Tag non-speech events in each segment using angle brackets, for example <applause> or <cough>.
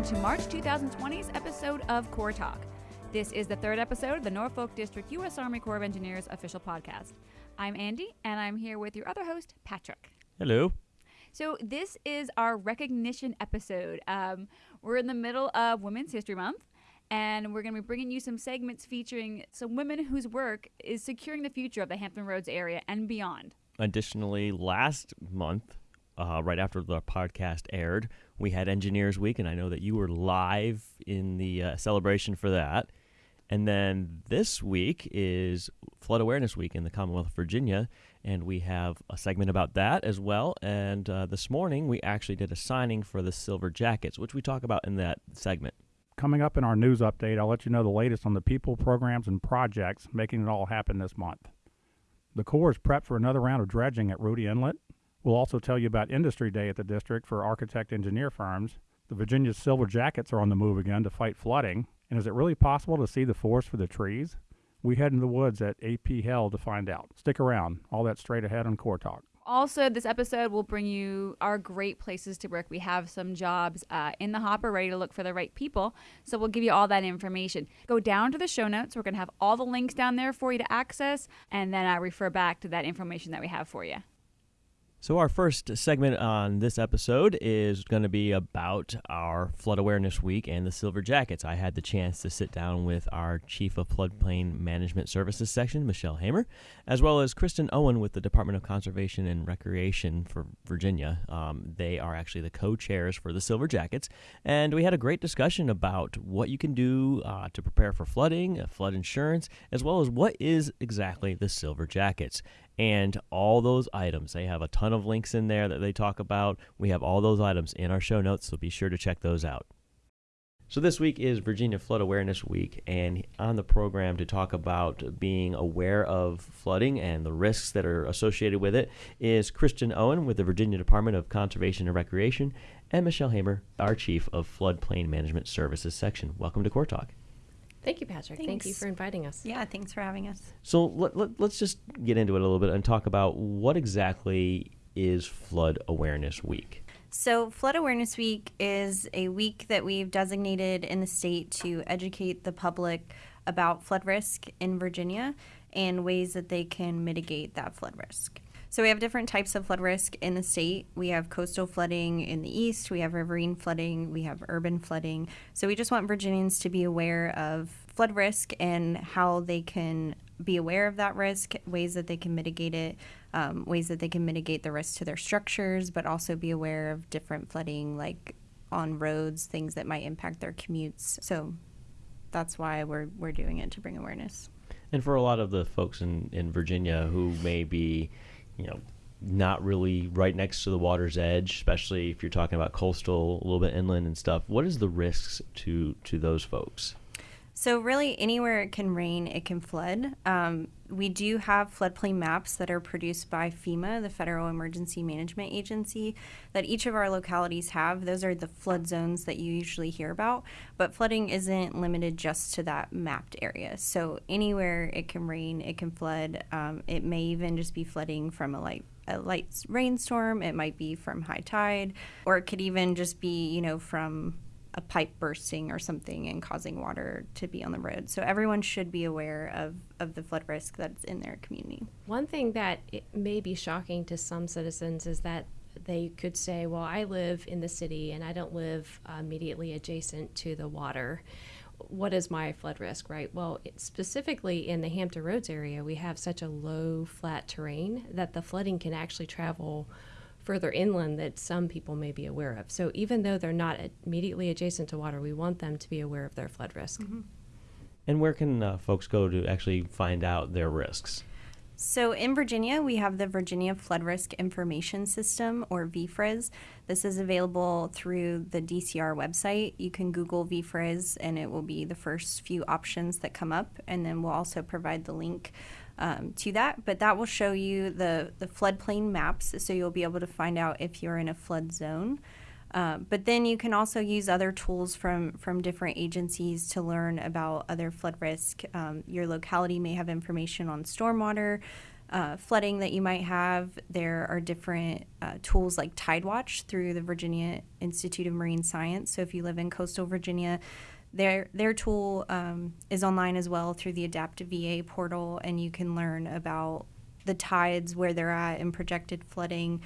welcome to March 2020's episode of Corps Talk. This is the third episode of the Norfolk District U.S. Army Corps of Engineers official podcast. I'm Andy, and I'm here with your other host, Patrick. Hello. So, this is our recognition episode. Um, we're in the middle of Women's History Month, and we're going to be bringing you some segments featuring some women whose work is securing the future of the Hampton Roads area and beyond. Additionally, last month, uh, right after the podcast aired, we had Engineers Week, and I know that you were live in the uh, celebration for that. And then this week is Flood Awareness Week in the Commonwealth of Virginia, and we have a segment about that as well. And uh, this morning, we actually did a signing for the Silver Jackets, which we talk about in that segment. Coming up in our news update, I'll let you know the latest on the people, programs, and projects making it all happen this month. The Corps is prepped for another round of dredging at Rudee Inlet. We'll also tell you about Industry Day at the district for architect engineer firms. The Virginia Silver Jackets are on the move again to fight flooding. And is it really possible to see the forest for the trees? We head in the woods at AP Hill to find out. Stick around. All that straight ahead on Corps Talk. Also, this episode will bring you our great places to work. We have some jobs uh, in the hopper ready to look for the right people. So we'll give you all that information. Go down to the show notes. We're going to have all the links down there for you to access. And then I refer back to that information that we have for you. So, our first segment on this episode is going to be about our Flood Awareness Week and the Silver Jackets. I had the chance to sit down with our Chief of Floodplain Management Services section, Michelle Hamor, as well as Kristen Owen with the Department of Conservation and Recreation for Virginia. Um, they are actually the co chairs for the Silver Jackets. And we had a great discussion about what you can do uh, to prepare for flooding, uh, flood insurance, as well as what is exactly the Silver Jackets and all those items. They have a ton of links in there that they talk about. We have all those items in our show notes, so be sure to check those out. So, this week is Virginia Flood Awareness Week, and on the program to talk about being aware of flooding and the risks that are associated with it is Kristen Owen with the Virginia Department of Conservation and Recreation, and Michelle Hamor, our Chief of Floodplain Management Services section. Welcome to Corps Talk. Thank you, Patrick. Thank you for inviting us. Yeah, thanks for having us. So let, let, us just get into it a little bit and talk about what exactly is Flood Awareness Week. So, Flood Awareness Week is a week that we've designated in the state to educate the public about flood risk in Virginia and ways that they can mitigate that flood risk. So, we have different types of flood risk in the state. We have coastal flooding in the east, we have riverine flooding, we have urban flooding. So, we just want Virginians to be aware of flood risk and how they can be aware of that risk, ways that they can mitigate it, um, ways that they can mitigate the risk to their structures, but also be aware of different flooding, like on roads, things that might impact their commutes. So that's why we're we're doing it to bring awareness. And for a lot of the folks in, in Virginia who may be, you know, not really right next to the water's edge, especially if you're talking about coastal, a little bit inland and stuff, what is the risks to to those folks? So, really, anywhere it can rain, it can flood. Um, we do have floodplain maps that are produced by FEMA, the Federal Emergency Management Agency, that each of our localities have. Those are the flood zones that you usually hear about. But flooding isn't limited just to that mapped area. So, anywhere it can rain, it can flood. Um, it may even just be flooding from a light a light rainstorm. It might be from high tide, or it could even just be, you know, from a pipe bursting or something and causing water to be on the road. So everyone should be aware of, of the flood risk that's in their community. One thing that may be shocking to some citizens is that they could say, Well, I live in the city and I don't live immediately adjacent to the water. What is my flood risk, right? Well, specifically in the Hampton Roads area, we have such a low, flat terrain that the flooding can actually travel further inland that some people may be aware of. So even though they're not immediately adjacent to water, we want them to be aware of their flood risk. Mm-hmm. And where can uh, folks go to actually find out their risks? So in Virginia, we have the Virginia Flood Risk Information System, or VFRIS. This is available through the DCR website. You can Google VFRIS, and it will be the first few options that come up. And then we'll also provide the link um, to that. But that will show you the, the floodplain maps, so you'll be able to find out if you're in a flood zone. Uh, but then you can also use other tools from, from different agencies to learn about other flood risk. Um, your locality may have information on stormwater. uh, flooding that you might have. There are different uh, tools like Tidewatch through the Virginia Institute of Marine Science. So if you live in coastal Virginia, their their tool um, is online as well through the Adaptive VA portal, and you can learn about the tides, where they're at, and projected flooding.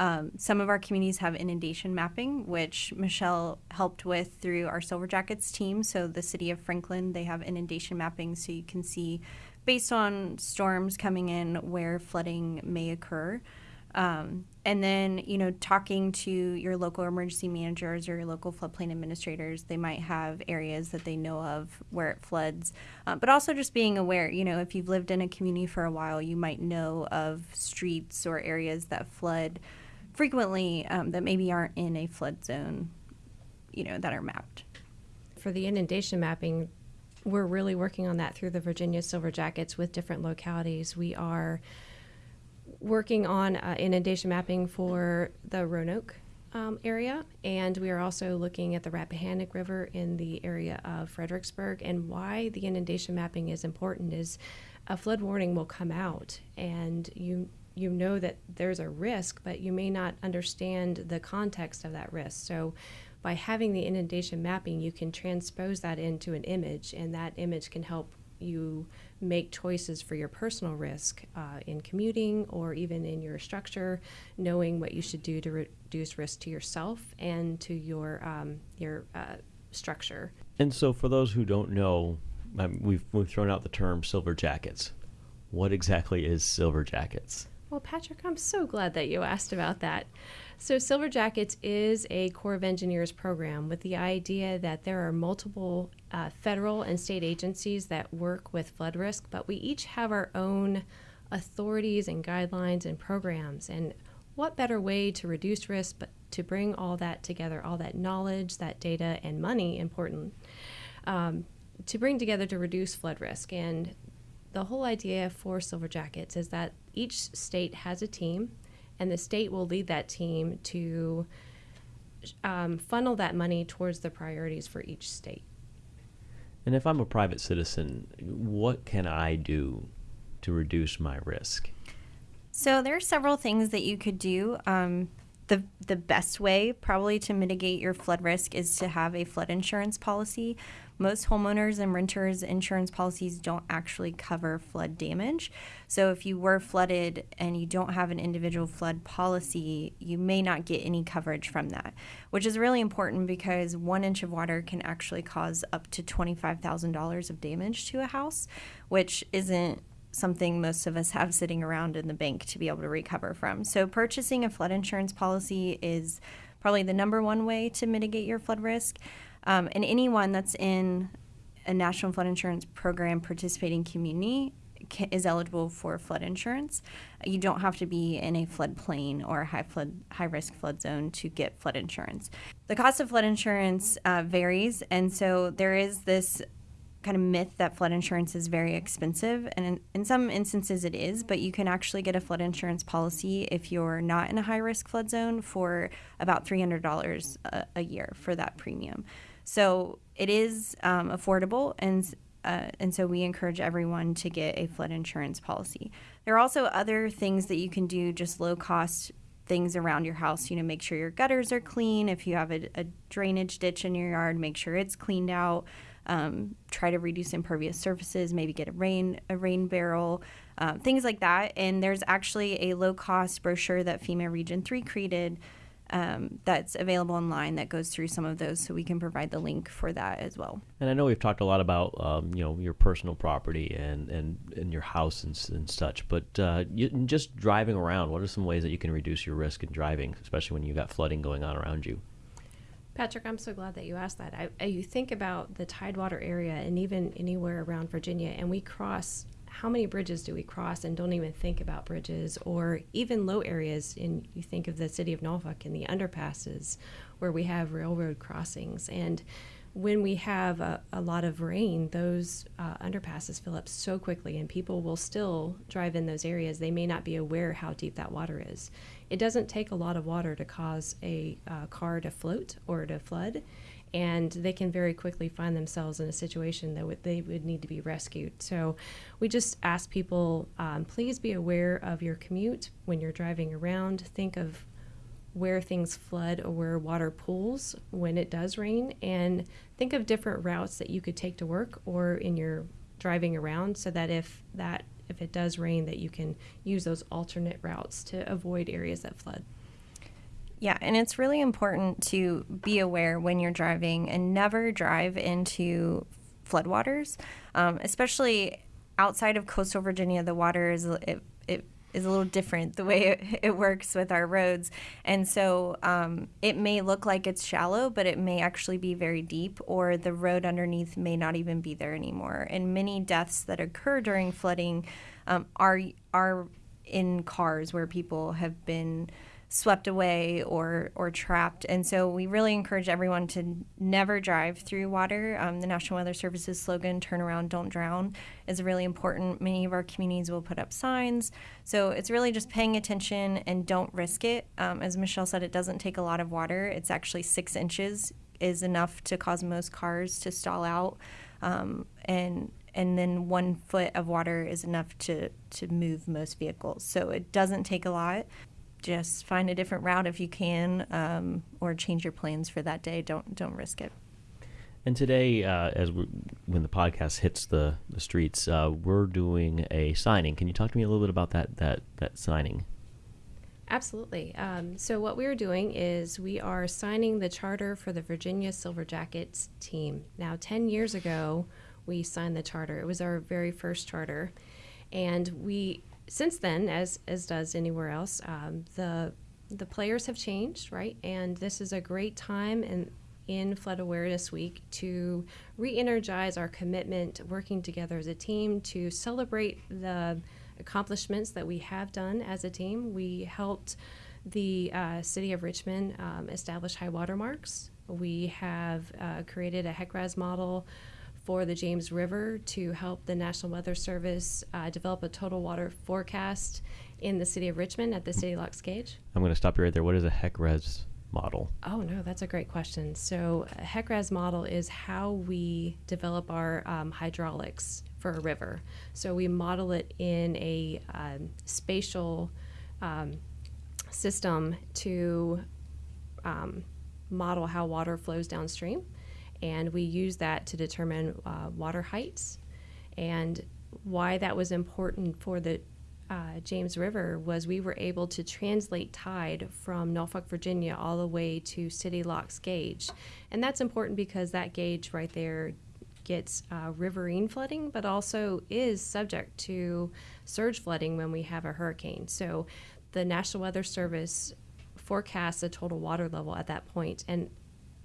Um, some of our communities have inundation mapping, which Michelle helped with through our Silver Jackets team. So the city of Franklin, they have inundation mapping, so you can see based on storms coming in where flooding may occur. Um, and then, you know, talking to your local emergency managers or your local floodplain administrators, they might have areas that they know of where it floods. Uh, but also just being aware, you know, if you've lived in a community for a while, you might know of streets or areas that flood frequently um, that maybe aren't in a flood zone, you know, that are mapped. For the inundation mapping, we're really working on that through the Virginia Silver Jackets with different localities. We are working on uh, inundation mapping for the Roanoke um, area, and we are also looking at the Rappahannock River in the area of Fredericksburg. And why the inundation mapping is important is a flood warning will come out, and you you know that there's a risk, but you may not understand the context of that risk. So by having the inundation mapping, you can transpose that into an image, and that image can help you make choices for your personal risk uh, in commuting or even in your structure, knowing what you should do to reduce risk to yourself and to your um, your uh, structure. And so, for those who don't know, um, we've we've thrown out the term silver jackets. What exactly is silver jackets? Well, Patrick, I'm so glad that you asked about that. So, Silver Jackets is a Corps of Engineers program with the idea that there are multiple uh, federal and state agencies that work with flood risk, but we each have our own authorities and guidelines and programs. And what better way to reduce risk but to bring all that together, all that knowledge, that data, and money, important, um, to bring together to reduce flood risk. And the whole idea for Silver Jackets is that each state has a team and the state will lead that team to um, funnel that money towards the priorities for each state. And if I'm a private citizen, what can I do to reduce my risk? So there are several things that you could do. Um, the the best way probably to mitigate your flood risk is to have a flood insurance policy most homeowners and renters insurance policies don't actually cover flood damage. So if you were flooded and you don't have an individual flood policy, you may not get any coverage from that, which is really important because one inch of water can actually cause up to $25,000 of damage to a house, which isn't something most of us have sitting around in the bank to be able to recover from. So purchasing a flood insurance policy is probably the number one way to mitigate your flood risk. Um, and anyone that's in a National Flood Insurance Program participating community is eligible for flood insurance. You don't have to be in a floodplain or a high flood, high risk flood zone to get flood insurance. The cost of flood insurance uh, varies, and so there is this kind of myth that flood insurance is very expensive, and in, in some instances it is. But you can actually get a flood insurance policy if you're not in a high risk flood zone for about three hundred dollars a year for that premium. So it is um, affordable, and uh, and so we encourage everyone to get a flood insurance policy. There are also other things that you can do, just low cost things around your house. You know, make sure your gutters are clean. If you have a, a drainage ditch in your yard, make sure it's cleaned out. Um, try to reduce impervious surfaces. Maybe get a rain a rain barrel, uh, things like that. And there's actually a low cost brochure that FEMA Region Three created um, that's available online that goes through some of those, so we can provide the link for that as well. And I know we've talked a lot about um, you know your personal property and and, and your house and, and such, but uh, you, just driving around, what are some ways that you can reduce your risk in driving, especially when you've got flooding going on around you? Patrick, I'm so glad that you asked that. I, you think about the Tidewater area and even anywhere around Virginia, and we cross how many bridges do we cross and don't even think about bridges or even low areas in you think of the city of Norfolk and the underpasses where we have railroad crossings and when we have a, a lot of rain those uh, underpasses fill up so quickly and people will still drive in those areas they may not be aware how deep that water is it doesn't take a lot of water to cause a uh, car to float or to flood and they can very quickly find themselves in a situation that they would need to be rescued. So we just ask people um, please be aware of your commute when you're driving around. Think of where things flood or where water pools when it does rain, and think of different routes that you could take to work or in your driving around so that if that if it does rain that you can use those alternate routes to avoid areas that flood. Yeah, and it's really important to be aware when you're driving and never drive into floodwaters, um, especially outside of coastal Virginia. The water is is a little different the way it, it works with our roads, and so um, it may look like it's shallow, but it may actually be very deep, or the road underneath may not even be there anymore. And many deaths that occur during flooding um, are are in cars where people have been swept away or or trapped. And so we really encourage everyone to never drive through water. Um, the National Weather Service's slogan "Turn around, don't drown" is really important. Many of our communities will put up signs, so it's really just paying attention and don't risk it. Um, as Michelle said, it doesn't take a lot of water. It's actually six inches is enough to cause most cars to stall out, um, and and then one foot of water is enough to to move most vehicles. So it doesn't take a lot just find a different route if you can, um, or change your plans for that day. Don't don't risk it. And today, uh, as we, when the podcast hits the the streets, uh, we're doing a signing. Can you talk to me a little bit about that that that signing? Absolutely. Um, so what we are doing is we are signing the charter for the Virginia Silver Jackets team. Now, ten years ago, we signed the charter. It was our very first charter, and we since then, as as does anywhere else, um, the the players have changed, right? And this is a great time in in Flood Awareness Week to re-energize our commitment, working together as a team to celebrate the accomplishments that we have done as a team. We helped the uh, city of Richmond um, establish high water marks. We have uh, created a HECRAS model for the James River to help the National Weather Service uh, develop a total water forecast in the city of Richmond at the City Locks Gauge? I'm going to stop you right there. What is a HECRAS model? Oh, no, that's a great question. So, a HECRAS model is how we develop our um, hydraulics for a river. So, we model it in a um, spatial um, system to um, model how water flows downstream and we use that to determine uh, water heights. And why that was important for the uh, James River was we were able to translate tide from Norfolk, Virginia, all the way to City Locks Gauge. And that's important because that gauge right there gets uh, riverine flooding, but also is subject to surge flooding when we have a hurricane. So the National Weather Service forecasts a total water level at that point, and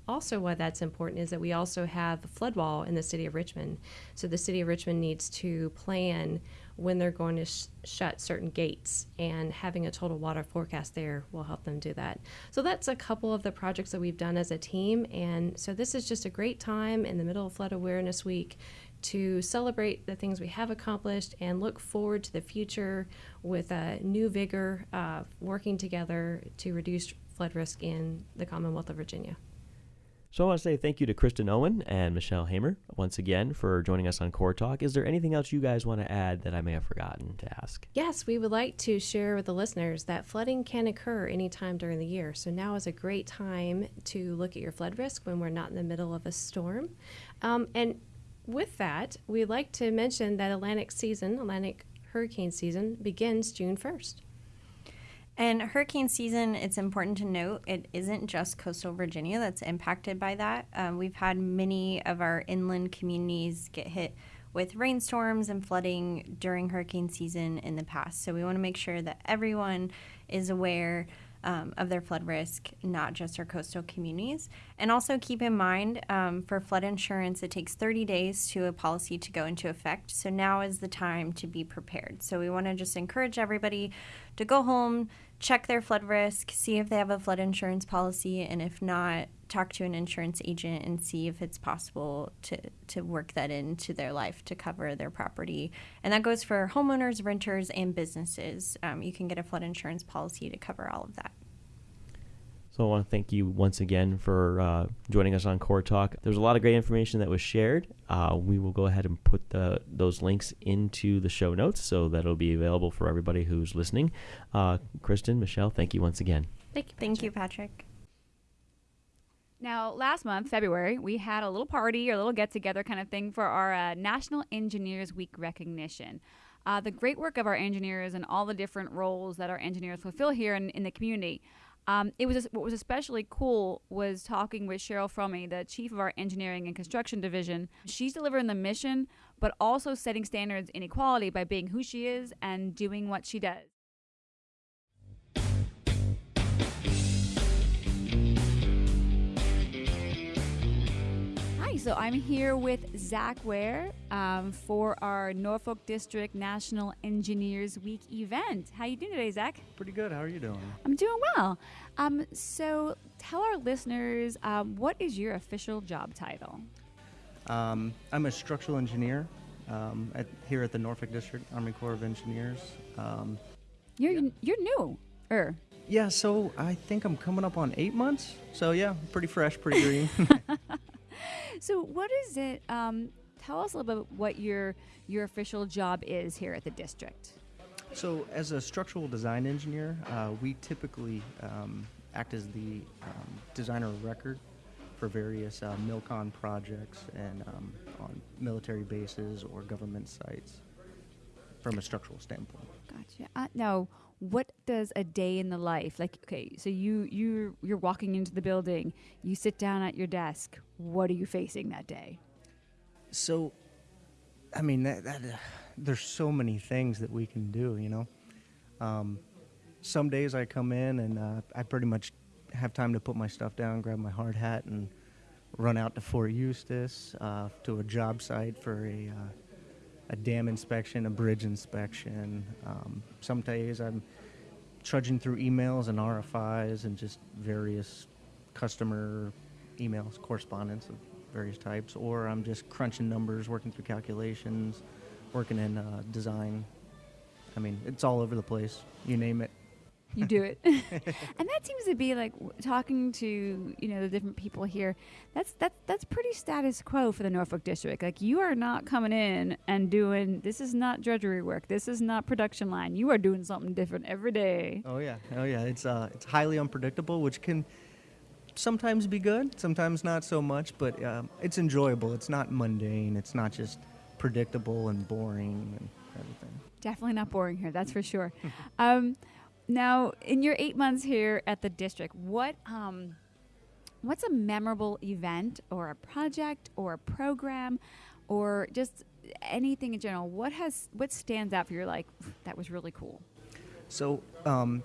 also why that's important is that we also have a flood wall in the city of Richmond. So the city of Richmond needs to plan when they're going to sh- shut certain gates, and having a total water forecast there will help them do that. So that's a couple of the projects that we've done as a team, and so this is just a great time in the middle of Flood Awareness Week to celebrate the things we have accomplished and look forward to the future with a new vigor, uh, working together to reduce flood risk in the Commonwealth of Virginia. So I want to say thank you to Kristen Owen and Michelle Hamor once again for joining us on Corps Talk. Is there anything else you guys want to add that I may have forgotten to ask? Yes, we would like to share with the listeners that flooding can occur anytime during the year. So now is a great time to look at your flood risk when we're not in the middle of a storm. Um, and with that, we'd like to mention that Atlantic season, Atlantic hurricane season, begins June 1st. And hurricane season, it's important to note it isn't just coastal Virginia that's impacted by that. Um, we've had many of our inland communities get hit with rainstorms and flooding during hurricane season in the past. So we want to make sure that everyone is aware um, of their flood risk, not just our coastal communities. And also keep in mind um, for flood insurance, it takes 30 days to a policy to go into effect. So now is the time to be prepared. So we want to just encourage everybody to go home, check their flood risk, see if they have a flood insurance policy, and if not, talk to an insurance agent and see if it's possible to, to work that into their life to cover their property. And that goes for homeowners, renters, and businesses. Um, you can get a flood insurance policy to cover all of that. So I want to thank you once again for uh, joining us on Corps Talk. There's a lot of great information that was shared. Uh, we will go ahead and put the, those links into the show notes so that it'll be available for everybody who's listening. Uh, Kristen, Michelle, thank you once again. Thank you, Thank you Patrick. Now, last month, February, we had a little party or a little get together kind of thing for our uh, National Engineers Week recognition. Uh, the great work of our engineers and all the different roles that our engineers fulfill here in, in the community. Um, it was what was especially cool was talking with Cheryl Fromme, the chief of our engineering and construction division. She's delivering the mission, but also setting standards in equality by being who she is and doing what she does. So I'm here with Zach Ware um, for our Norfolk District National Engineers Week event. How you doing today, Zach? Pretty good. How are you doing? I'm doing well. Um, so tell our listeners um, what is your official job title? Um, I'm a structural engineer um, at, here at the Norfolk District Army Corps of Engineers. Um, You're you're new, er. yeah, so I think I'm coming up on eight months. So yeah, pretty fresh, pretty <laughs> green. <laughs> <laughs> So what is it? Um, tell us a little bit what your your official job is here at the district. so as a structural design engineer, uh, we typically um, act as the um, designer of record for various uh, MILCON projects and um, on military bases or government sites from a structural standpoint. Gotcha. Uh, now, what does a day in the life like? Okay, so you you you're walking into the building, you sit down at your desk. What are you facing that day? So, I mean, that, that uh, there's so many things that we can do. You know, um, some days I come in and uh, I pretty much have time to put my stuff down, grab my hard hat, and run out to Fort Eustis uh, to a job site for a uh, a dam inspection, a bridge inspection. Um, some days I'm trudging through emails and RFIs and just various customer emails, correspondence of various types, or I'm just crunching numbers, working through calculations, working in uh, design. I mean, it's all over the place. You name it. You do it, <laughs> <laughs> and that seems to be like w- talking to you know the different people here. That's that's that's pretty status quo for the Norfolk district. Like you are not coming in and doing this is not drudgery work. This is not production line. You are doing something different every day. Oh yeah, oh yeah. It's uh, it's highly unpredictable, which can sometimes be good, sometimes not so much. But um, it's enjoyable. It's not mundane. It's not just predictable and boring and everything. Definitely not boring here, that's for sure. <laughs> um, now, in your eight months here at the district, what um, what's a memorable event or a project or a program or just anything in general? What has what stands out for you? Like that was really cool. So, um,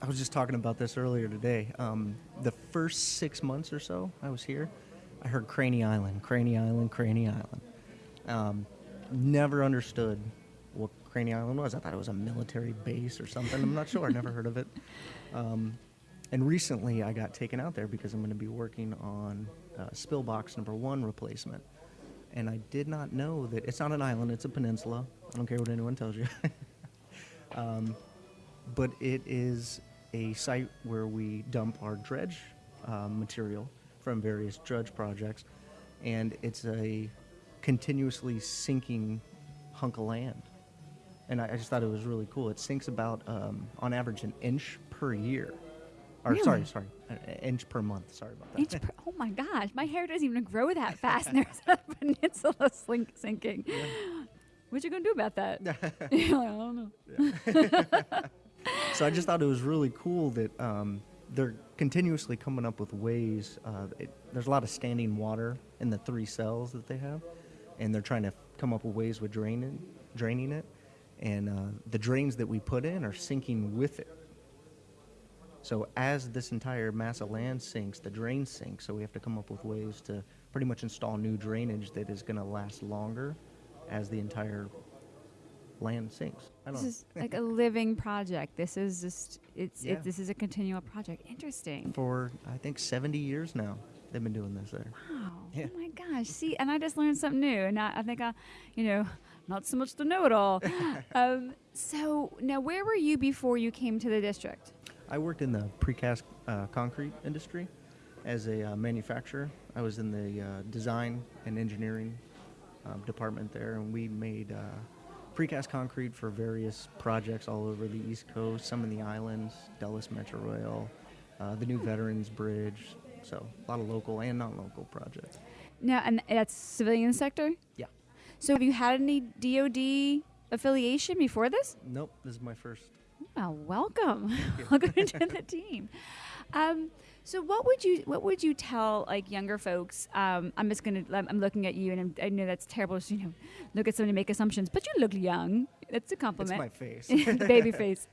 I was just talking about this earlier today. Um, the first six months or so I was here, I heard Craney Island, Craney Island, Craney Island. Um, never understood what Craney Island was. I thought it was a military base or something. I'm not sure. I never heard of it. Um, and recently I got taken out there because I'm going to be working on uh, spill box number one replacement. And I did not know that it's not an island, it's a peninsula. I don't care what anyone tells you. <laughs> um, but it is a site where we dump our dredge uh, material from various dredge projects, and it's a continuously sinking hunk of land. And I, I just thought it was really cool. It sinks about, um, on average, an inch per year. Or sorry, Really? sorry, an an inch per month. Sorry about that. Inch per, oh my gosh, my hair doesn't even grow that fast. and <laughs> there's a peninsula <laughs> slink, sinking. What you gonna do about that? <laughs> Like, I don't know. so I just thought it was really cool that um, they're continuously coming up with ways. Uh, it, there's a lot of standing water in the three cells that they have, and they're trying to come up with ways with draining, draining it. And uh, the drains that we put in are sinking with it. So as this entire mass of land sinks, the drain sinks. So we have to come up with ways to pretty much install new drainage that is going to last longer as the entire land sinks. I don't This is like a <laughs> living project. This is just it's Yeah. it, this is a continual project. Interesting. for I think 70 years now. They've been doing this there. Wow. Yeah. Oh my gosh. See, and I just learned something new. And I, I think I, you know, not so much the know it all. <laughs> um, so now, where were you before you came to the district? I worked in the precast uh, concrete industry as a uh, manufacturer. I was in the uh, design and engineering um, department there, and we made uh, precast concrete for various projects all over the East Coast, some in the islands, Dulles Metro Rail, uh, the new Veterans Bridge. So a lot of local and non-local projects. Now, and that's civilian sector. Yeah. So, have you had any DoD affiliation before this? Nope, this is my first. Well, welcome, <laughs> welcome to the <laughs> team. Um, so, what would you what would you tell like younger folks? Um, I'm just gonna I'm I'm looking at you, and I'm, I know that's terrible. To, you know, look at somebody and make assumptions, but you look young. That's a It's compliment. my face. <laughs> baby face.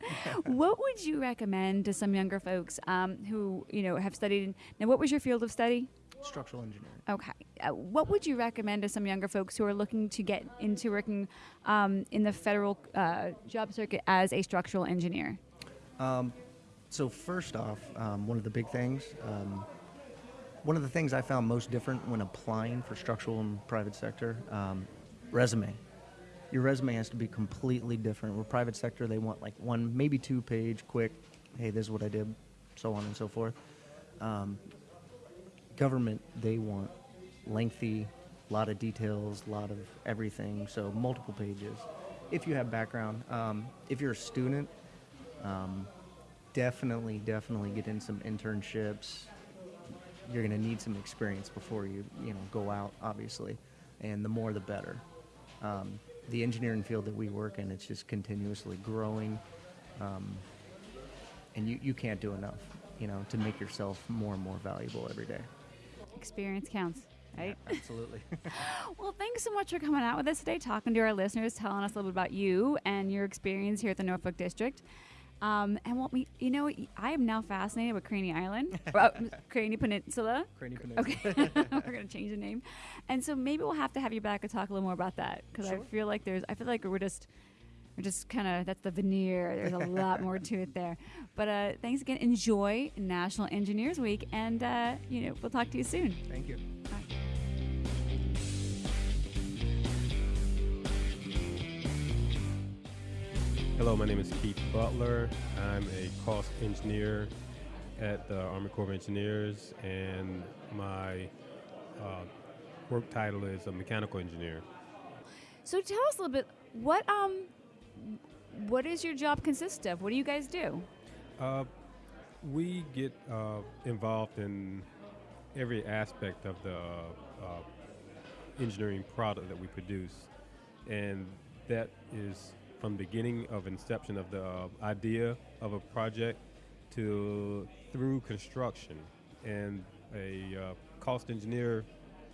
what would you recommend to some younger folks um, who you know have studied? Now, what was your field of study? Structural engineering. Okay. Uh, what would you recommend to some younger folks who are looking to get into working um, in the federal uh, job circuit as a structural engineer? Um, so first off, um, one of the big things, um, one of the things I found most different when applying for structural and private sector, um, resume. Your resume has to be completely different. With private sector, they want like one, maybe two page, quick. Hey, this is what I did, so on and so forth. Um, government, they want lengthy, a lot of details, a lot of everything. So multiple pages. If you have background, um, if you're a student, um, definitely, definitely get in some internships. You're going to need some experience before you, you know, go out, obviously, and the more the better. Um, the engineering field that we work in, it's just continuously growing, um, and you, you can't do enough, you know, to make yourself more and more valuable every day. Experience counts, right? Absolutely. <laughs> Well, thanks so much for coming out with us today, talking to our listeners, telling us a little bit about you and your experience here at the Norfolk District. Um, and what we, you know, I am now fascinated with Craney Island, <laughs> uh, Craney Peninsula. Craney Peninsula. Okay, <laughs> we're gonna change the name, and so maybe we'll have to have you back and talk a little more about that because I feel like there's, I feel like we're just, we're just kind of that's the veneer. There's a lot more to it there. <laughs> But uh, thanks again. Enjoy National Engineers Week, and uh, you know we'll talk to you soon. Thank you. Hello, my name is Keith Butler. I'm a cost engineer at the Army Corps of Engineers, and my uh, work title is a mechanical engineer. So tell us a little bit what um what does your job consist of? What do you guys do? Uh, we get uh, involved in every aspect of the uh, engineering product that we produce, and that is from beginning of inception of the uh, idea of a project to through construction. And a uh, cost engineer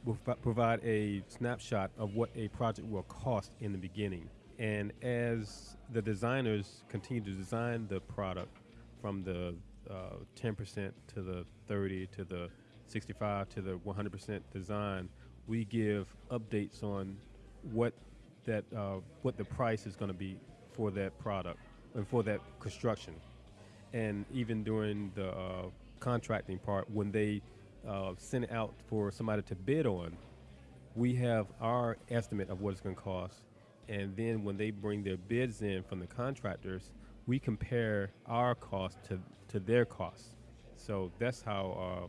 will provide a snapshot of what a project will cost in the beginning. And as the designers continue to design the product from the uh, 10% to the 30 to the 65 to the 100% design, we give updates on what that uh, what the price is going to be for that product and for that construction. And even during the uh, contracting part, when they uh, send it out for somebody to bid on, we have our estimate of what it's going to cost. And then when they bring their bids in from the contractors, we compare our cost to, to their costs. So that's how uh,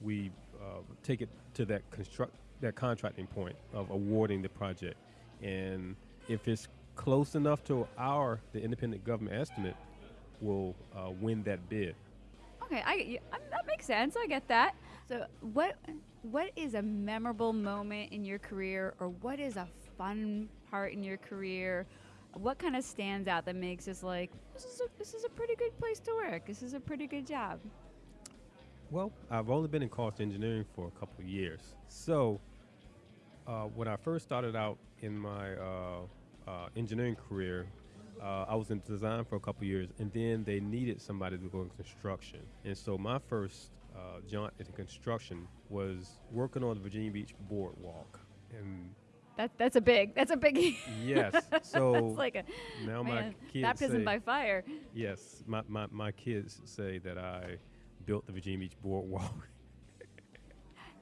we uh, take it to that construct that contracting point of awarding the project. And if it's close enough to our the independent government estimate, we'll uh, win that bid. Okay, I, y- um, that makes sense. I get that. So what what is a memorable moment in your career, or what is a fun in your career? What kind of stands out that makes us like this is a, this is a pretty good place to work. This is a pretty good job. Well, I've only been in cost engineering for a couple years. So, uh, when I first started out in my uh, uh, engineering career, uh, I was in design for a couple years, and then they needed somebody to go in construction. And so, my first uh, jaunt into construction was working on the Virginia Beach Boardwalk. And That that's a big that's a big. <laughs> yes, so <laughs> that's like a now my kids baptism say, by fire. Yes, my, my, my kids say that I built the Virginia Beach Boardwalk. <laughs>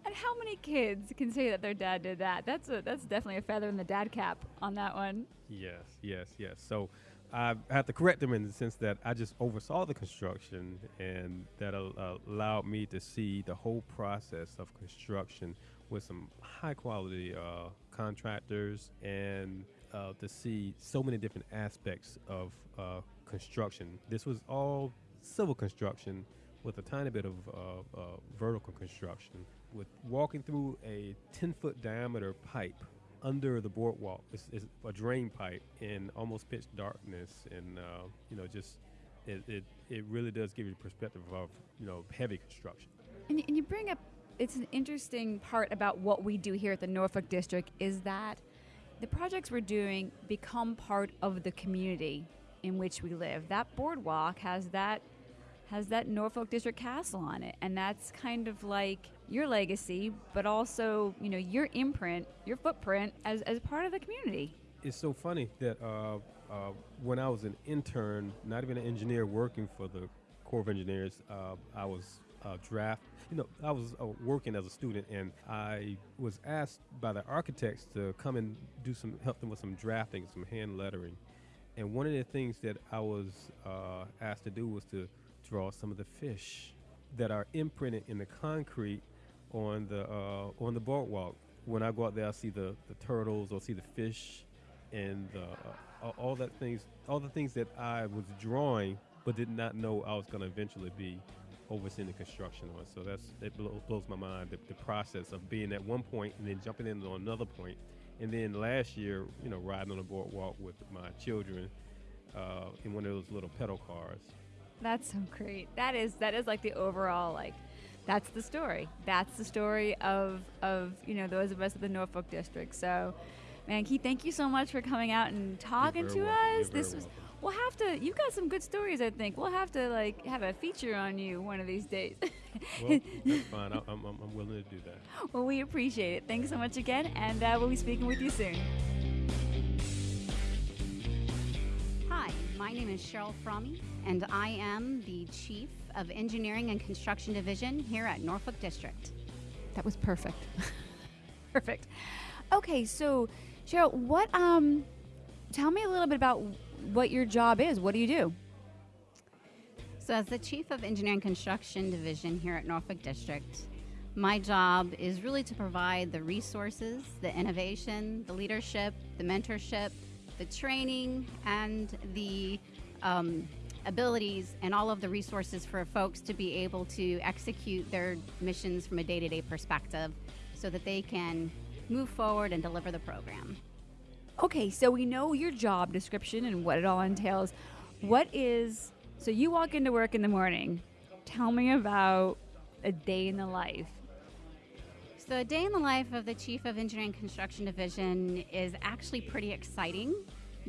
And how many kids can say that their dad did that? That's a that's definitely a feather in the dad cap on that one. Yes, yes, yes. So I have to correct them in the sense that I just oversaw the construction, and that al- allowed me to see the whole process of construction with some high quality uh, contractors and uh, to see so many different aspects of uh, construction. This was all civil construction with a tiny bit of uh, uh, vertical construction, with walking through a 10 foot diameter pipe under the boardwalk. It's, it's a drain pipe in almost pitch darkness, and uh, you know, just it, it, it really does give you a perspective of you know heavy construction. And, and you bring up it's an interesting part about what we do here at the Norfolk District is that the projects we're doing become part of the community in which we live. That boardwalk has that has that Norfolk District castle on it, and that's kind of like your legacy, but also you know your imprint, your footprint as as part of the community. It's so funny that uh, uh, when I was an intern, not even an engineer working for the Corps of Engineers, uh, I was draft. You know, I was uh, working as a student, and I was asked by the architects to come and do some help them with some drafting, some hand lettering. And one of the things that I was uh, asked to do was to draw some of the fish that are imprinted in the concrete on the uh, on the boardwalk. When I go out there, I see the, the turtles or see the fish, and uh, all that things, all the things that I was drawing, but did not know I was going to eventually be overseeing the construction on. So that's it blow, blows my mind the, the process of being at one point and then jumping into another point, and then last year, you know, riding on a boardwalk with my children uh, in one of those little pedal cars. That's so great. That is that is like the overall like that's the story. That's the story of of you know those of us at the Norfolk district. So, man, Keith, thank you so much for coming out and talking to welcome. You're us. very This was welcome. We'll have to. You've got some good stories. I think we'll have to like have a feature on you one of these days. Well, that's <laughs> fine. I, I'm, I'm, I'm willing to do that. well, we appreciate it. Thanks so much again, and uh, we'll be speaking with you soon. Hi, my name is Cheryl Fromme, and I am the Chief of Engineering and Construction Division here at Norfolk District. That was perfect. <laughs> perfect. Okay, so Cheryl, what um tell me a little bit about what your job is. What do you do? So, as the Chief of Engineering Construction Division here at Norfolk District, my job is really to provide the resources, the innovation, the leadership, the mentorship, the training, and the um, abilities and all of the resources for folks to be able to execute their missions from a day to day perspective so that they can move forward and deliver the program. Okay, so we know your job description and what it all entails. What is so you walk into work in the morning. Tell me about a day in the life. So, a day in the life of the Chief of Engineering Construction Division is actually pretty exciting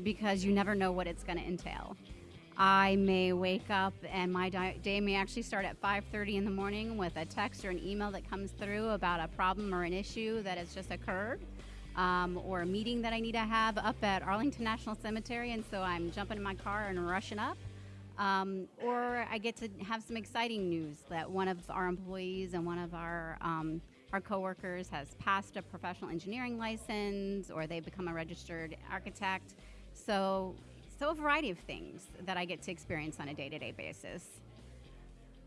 because you never know what it's going to entail. I may wake up and my day may actually start at 5:30 in the morning with a text or an email that comes through about a problem or an issue that has just occurred, um, or a meeting that I need to have up at Arlington National Cemetery, and so I'm jumping in my car and rushing up. Um, or I get to have some exciting news that one of our employees and one of our um, our coworkers has passed a professional engineering license, or they've become a registered architect. So, so a variety of things that I get to experience on a day-to-day basis.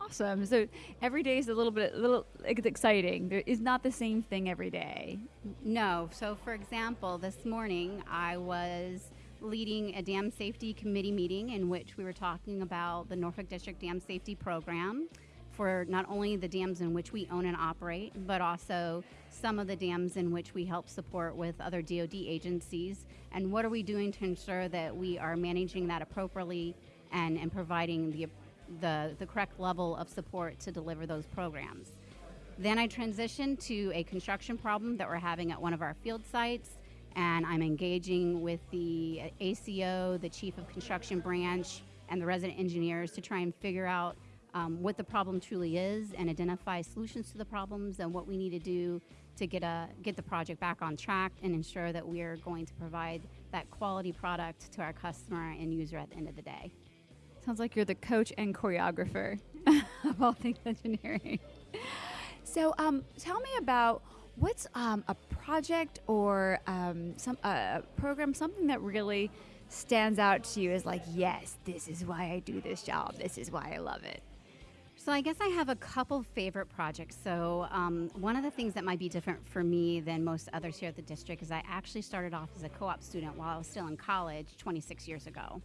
Awesome. So every day is a little bit, a little it's exciting. There is not the same thing every day. No. So, for example, this morning I was leading a dam safety committee meeting in which we were talking about the Norfolk District Dam Safety Program for not only the dams in which we own and operate, but also some of the dams in which we help support with other DoD agencies. And what are we doing to ensure that we are managing that appropriately and, and providing the, the, the correct level of support to deliver those programs? Then I transitioned to a construction problem that we're having at one of our field sites, and I'm engaging with the ACO, the Chief of Construction Branch, and the resident engineers to try and figure out um, what the problem truly is and identify solutions to the problems and what we need to do to get a get the project back on track and ensure that we are going to provide that quality product to our customer and user at the end of the day. Sounds like you're the coach and choreographer <laughs> of all things engineering. So, um, tell me about what's um, a project or um, some a program, something that really stands out to you as like, yes, this is why I do this job. This is why I love it. So I guess I have a couple favorite projects. So um, one of the things that might be different for me than most others here at the district is I actually started off as a co-op student while I was still in college 26 years ago.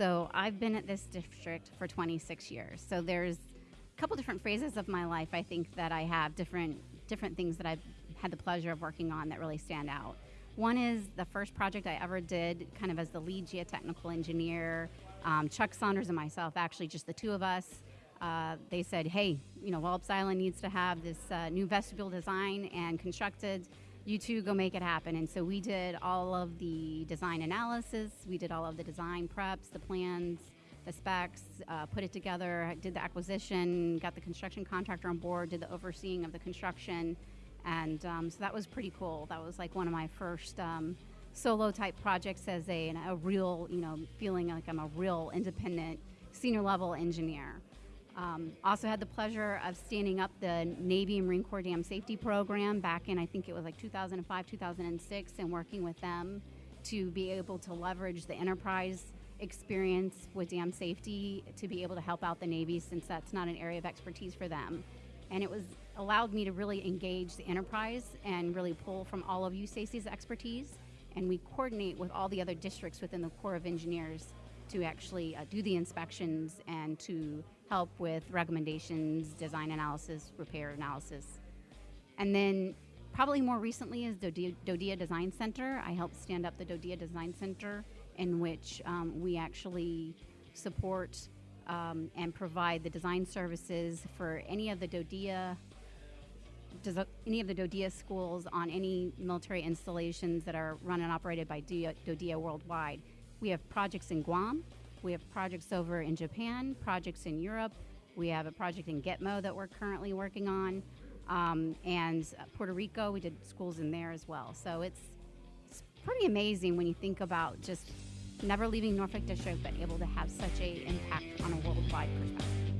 So I've been at this district for 26 years. So there's a couple different phases of my life I think that I have different different things that I've had the pleasure of working on that really stand out. One is the first project I ever did, kind of as the lead geotechnical engineer. Um, Chuck Saunders and myself, actually, just the two of us. Uh, they said, hey, you know, Wallops Island needs to have this uh, new vestibule design and constructed. You two go make it happen. And so we did all of the design analysis, we did all of the design preps, the plans, the specs, uh, put it together, did the acquisition, got the construction contractor on board, did the overseeing of the construction. And um, so that was pretty cool. That was like one of my first um, solo type projects as a, a real, you know, feeling like I'm a real independent senior level engineer. Um, also had the pleasure of standing up the Navy Marine Corps Dam Safety Program back in, I think it was like 2005, 2006, and working with them to be able to leverage the enterprise experience with dam safety to be able to help out the Navy since that's not an area of expertise for them. And it was allowed me to really engage the enterprise and really pull from all of USACE's expertise. And we coordinate with all the other districts within the Corps of Engineers to actually uh, do the inspections and to help with recommendations, design analysis, repair analysis. And then probably more recently is DoDEA, DoDEA Design Center. I helped stand up the DoDEA Design Center in which um, we actually support um, and provide the design services for any of the DoDEA any of the DoDEA schools on any military installations that are run and operated by DoDEA worldwide. We have projects in Guam, we have projects over in Japan, projects in Europe, we have a project in Gitmo that we're currently working on, um, and Puerto Rico, we did schools in there as well. So it's, it's pretty amazing when you think about just never leaving Norfolk District, but able to have such a impact on a worldwide perspective.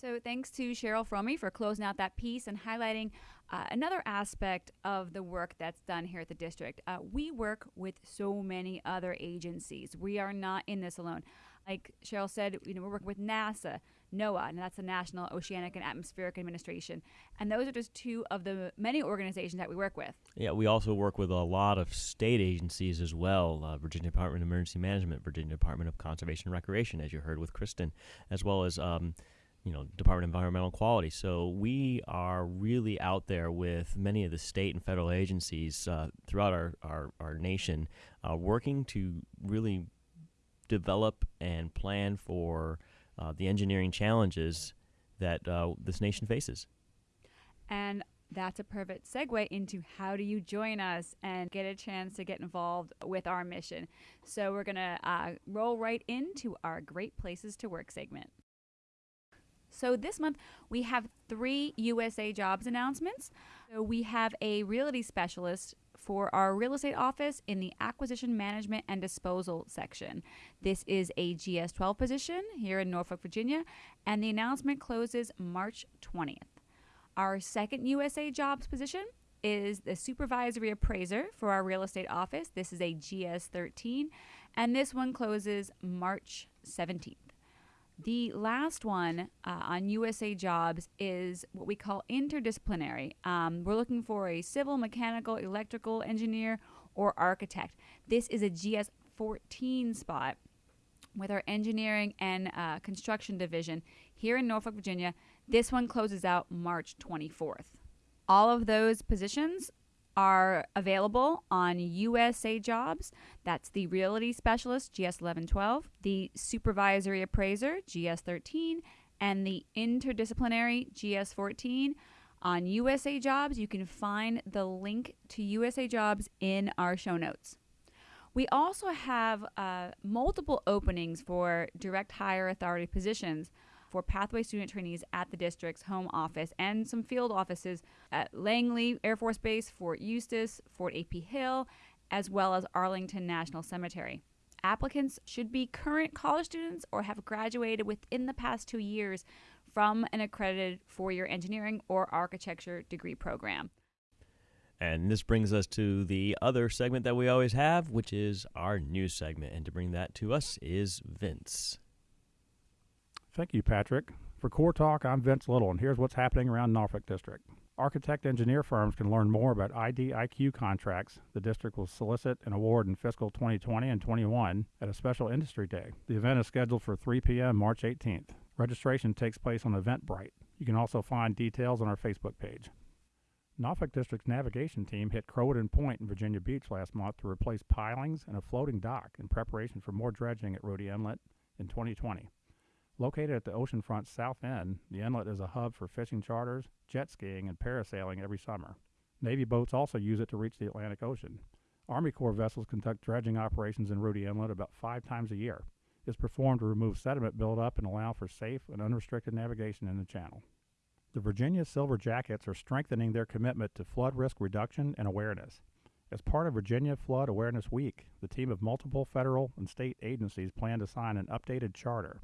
So thanks to Cheryl Fromme for closing out that piece and highlighting uh, another aspect of the work that's done here at the district. Uh, we work with so many other agencies. We are not in this alone. Like Cheryl said, you know, we're working with NASA, NOAA, and that's the National Oceanic and Atmospheric Administration. And those are just two of the many organizations that we work with. Yeah, we also work with a lot of state agencies as well uh, Virginia Department of Emergency Management, Virginia Department of Conservation and Recreation, as you heard with Kristen, as well as. Um, you know, Department of Environmental Quality. So we are really out there with many of the state and federal agencies uh, throughout our, our, our nation, uh, working to really develop and plan for uh, the engineering challenges that uh, this nation faces. And that's a perfect segue into how do you join us and get a chance to get involved with our mission. So we're going to uh, roll right into our Great Places to Work segment. So this month we have three USA jobs announcements. So we have a realty specialist for our real estate office in the acquisition management and disposal section. This is a GS 12 position here in Norfolk, Virginia, and the announcement closes March 20th. Our second USA jobs position is the supervisory appraiser for our real estate office. This is a GS 13, and this one closes March 17th. The last one uh, on USA Jobs is what we call interdisciplinary. Um, we're looking for a civil, mechanical, electrical engineer, or architect. This is a GS 14 spot with our engineering and uh, construction division here in Norfolk, Virginia. This one closes out March 24th. All of those positions are available on USA Jobs. That's the Realty Specialist, GS 1112, the Supervisory Appraiser, GS 13, and the Interdisciplinary, GS 14. On USA Jobs, you can find the link to USA Jobs in our show notes. We also have uh, multiple openings for direct hire authority positions for pathway student trainees at the district's home office and some field offices at Langley Air Force Base, Fort Eustis, Fort AP Hill, as well as Arlington National Cemetery. Applicants should be current college students or have graduated within the past two years from an accredited four year engineering or architecture degree program. And this brings us to the other segment that we always have, which is our news segment. And to bring that to us is Vince. Thank you, Patrick. For Corps Talk, I'm Vince Little, and here's what's happening around Norfolk District. Architect engineer firms can learn more about IDIQ contracts the district will solicit and award in fiscal 2020 and 21 at a special industry day. The event is scheduled for 3 p.m. March 18th. Registration takes place on Eventbrite. You can also find details on our Facebook page. Norfolk District's navigation team hit Croatan Point in Virginia Beach last month to replace pilings and a floating dock in preparation for more dredging at Rudee Inlet in 2020. Located at the oceanfront south end, the inlet is a hub for fishing charters, jet skiing, and parasailing every summer. Navy boats also use it to reach the Atlantic Ocean. Army Corps vessels conduct dredging operations in Rudee Inlet about five times a year. It's performed to remove sediment buildup and allow for safe and unrestricted navigation in the channel. The Virginia Silver Jackets are strengthening their commitment to flood risk reduction and awareness. As part of Virginia Flood Awareness Week, the team of multiple federal and state agencies plan to sign an updated charter.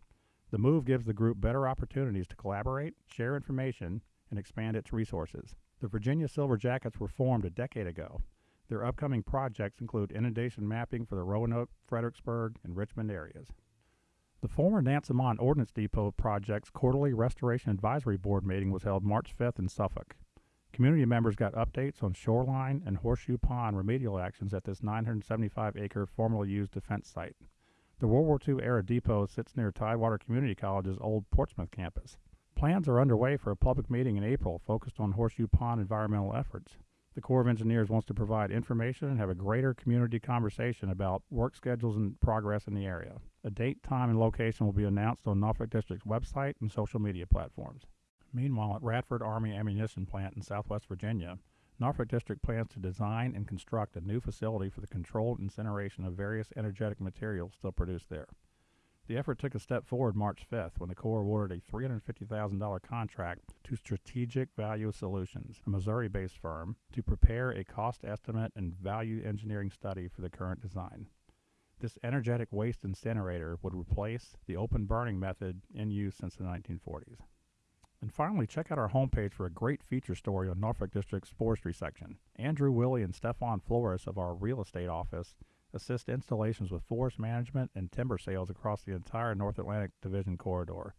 The move gives the group better opportunities to collaborate, share information, and expand its resources. The Virginia Silver Jackets were formed a decade ago. Their upcoming projects include inundation mapping for the Roanoke, Fredericksburg, and Richmond areas. The former Nansemond Ordnance Depot project's quarterly Restoration Advisory Board meeting was held March 5th in Suffolk. Community members got updates on shoreline and horseshoe pond remedial actions at this 975 acre formerly used defense site. The World War II era depot sits near Tidewater Community College's old Portsmouth campus. Plans are underway for a public meeting in April focused on Horseshoe Pond environmental efforts. The Corps of Engineers wants to provide information and have a greater community conversation about work schedules and progress in the area. A date, time, and location will be announced on Norfolk District's website and social media platforms. Meanwhile, at Radford Army Ammunition Plant in southwest Virginia, Norfolk District plans to design and construct a new facility for the controlled incineration of various energetic materials still produced there. The effort took a step forward March 5th when the Corps awarded a $350,000 contract to Strategic Value Solutions, a Missouri based firm, to prepare a cost estimate and value engineering study for the current design. This energetic waste incinerator would replace the open burning method in use since the 1940s. And finally, check out our homepage for a great feature story on Norfolk District's forestry section. Andrew Willie and Stefan Flores of our real estate office assist installations with forest management and timber sales across the entire North Atlantic Division corridor,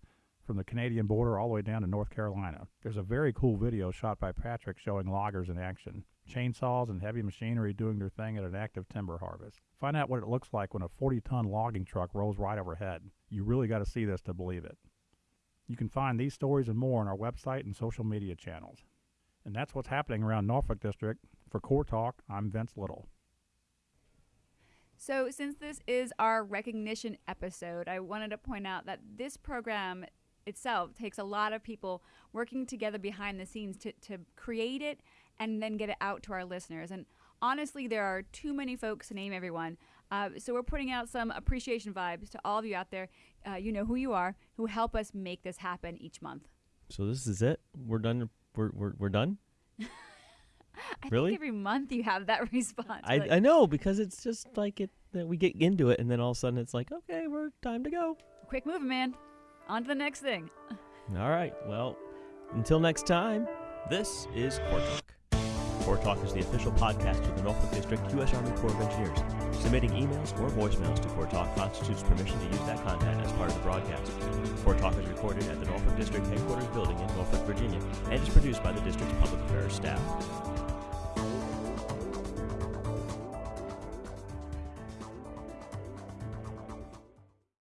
from the Canadian border all the way down to North Carolina. There's a very cool video shot by Patrick showing loggers in action, chainsaws and heavy machinery doing their thing at an active timber harvest. Find out what it looks like when a 40 ton logging truck rolls right overhead. You really got to see this to believe it. You can find these stories and more on our website and social media channels. And that's what's happening around Norfolk District. For Corps Talk, I'm Vince Little. So, since this is our recognition episode, I wanted to point out that this program itself takes a lot of people working together behind the scenes to, to create it and then get it out to our listeners. And honestly, there are too many folks to name everyone. Uh, so we're putting out some appreciation vibes to all of you out there. Uh, you know who you are, who help us make this happen each month. So this is it. We're done. We're we're, we're done. <laughs> I Really? think every month you have that <laughs> response. I, like, I know because it's just like it that we get into it and then all of a sudden it's like okay we're time to go. quick move, man. On to the next thing. <laughs> All right. Well, until next time, this is Corps Talk. Corps Talk is the official podcast of the Norfolk District U.S. Army Corps of Engineers. Submitting emails or voicemails to Corps Talk constitutes permission to use that content as part of the broadcast. Corps Talk is recorded at the Norfolk District headquarters building in Norfolk, Virginia, and is produced by the district's public affairs staff.